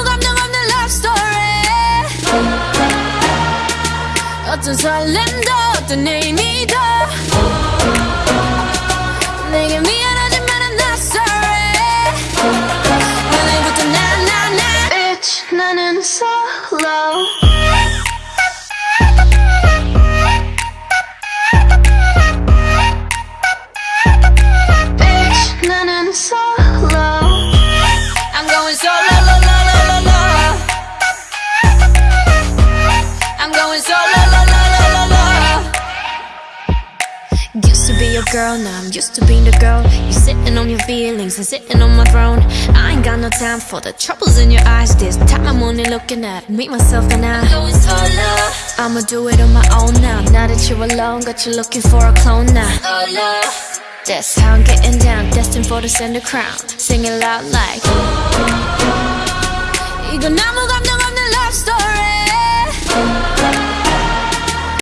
두 감정 없는 love story 어떤 설렘도 어떤 의미도 내게 미안하지만 I'm not sorry 오늘부터 나나나 Bitch 나는 solo I'm going solo lo lo lo lo lo Used to be your girl, now I'm used to being the girl You sitting on your feelings and sitting on my throne I ain't got no time for the troubles in your eyes This time I'm only looking at me, myself and I going solo I'ma do it on my own now Now that you're alone, got you looking for a clone now Solo That's how I'm getting down Destined for the center crown Singing loud like 이건 아